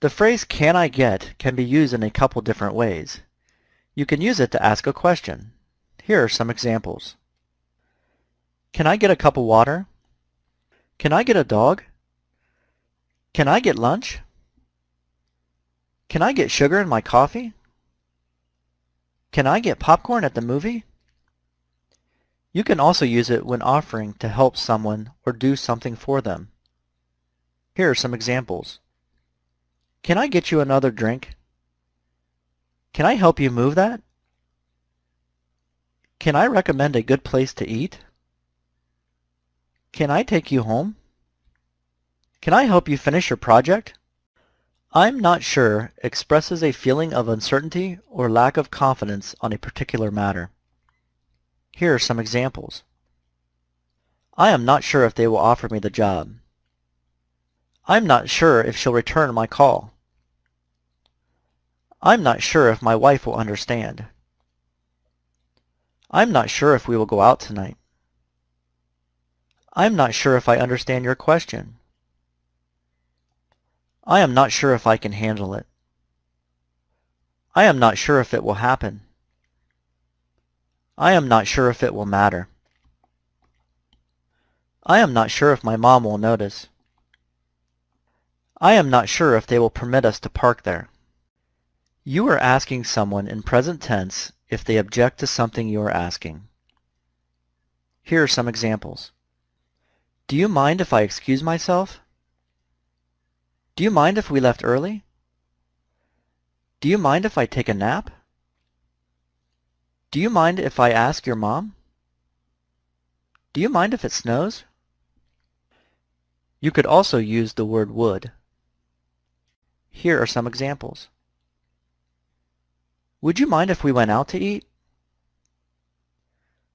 The phrase can I get can be used in a couple different ways. You can use it to ask a question. Here are some examples. Can I get a cup of water? Can I get a dog? Can I get lunch? Can I get sugar in my coffee? Can I get popcorn at the movie? You can also use it when offering to help someone or do something for them. Here are some examples. Can I get you another drink? Can I help you move that? Can I recommend a good place to eat? Can I take you home? Can I help you finish your project? I'm not sure expresses a feeling of uncertainty or lack of confidence on a particular matter. Here are some examples. I am not sure if they will offer me the job. I'm not sure if she'll return my call. I'm not sure if my wife will understand. I'm not sure if we will go out tonight. I'm not sure if I understand your question. I am not sure if I can handle it. I am not sure if it will happen. I am not sure if it will matter. I am not sure if my mom will notice. I am not sure if they will permit us to park there. You are asking someone in present tense if they object to something you are asking. Here are some examples. Do you mind if I excuse myself? Do you mind if we left early? Do you mind if I take a nap? Do you mind if I ask your mom? Do you mind if it snows? You could also use the word would. Here are some examples. Would you mind if we went out to eat?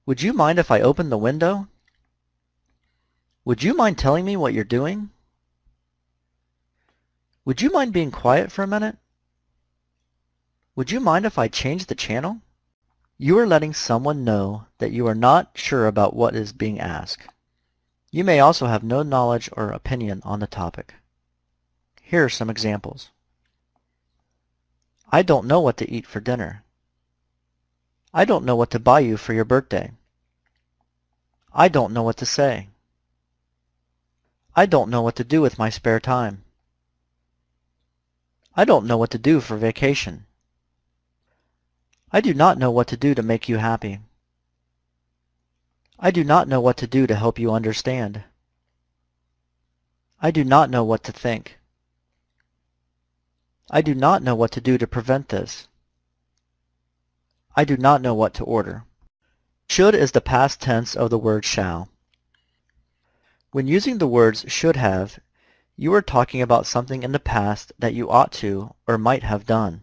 Would you mind if I opened the window? Would you mind telling me what you're doing? Would you mind being quiet for a minute? Would you mind if I changed the channel? You are letting someone know that you are not sure about what is being asked. You may also have no knowledge or opinion on the topic. Here are some examples. I don't know what to eat for dinner. I don't know what to buy you for your birthday. I don't know what to say. I don't know what to do with my spare time. I don't know what to do for vacation. I do not know what to do to make you happy. I do not know what to do to help you understand. I do not know what to think. I do not know what to do to prevent this. I do not know what to order. Should is the past tense of the word shall. When using the words should have, you are talking about something in the past that you ought to or might have done.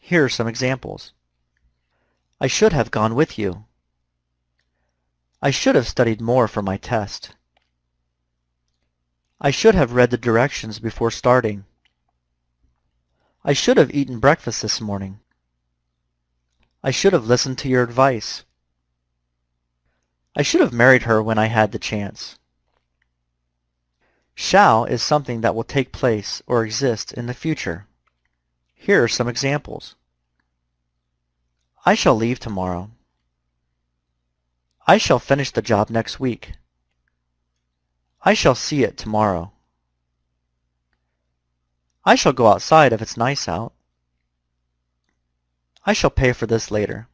Here are some examples. I should have gone with you. I should have studied more for my test. I should have read the directions before starting. I should have eaten breakfast this morning. I should have listened to your advice. I should have married her when I had the chance. Shall is something that will take place or exist in the future. Here are some examples. I shall leave tomorrow. I shall finish the job next week. I shall see it tomorrow. I shall go outside if it's nice out. I shall pay for this later.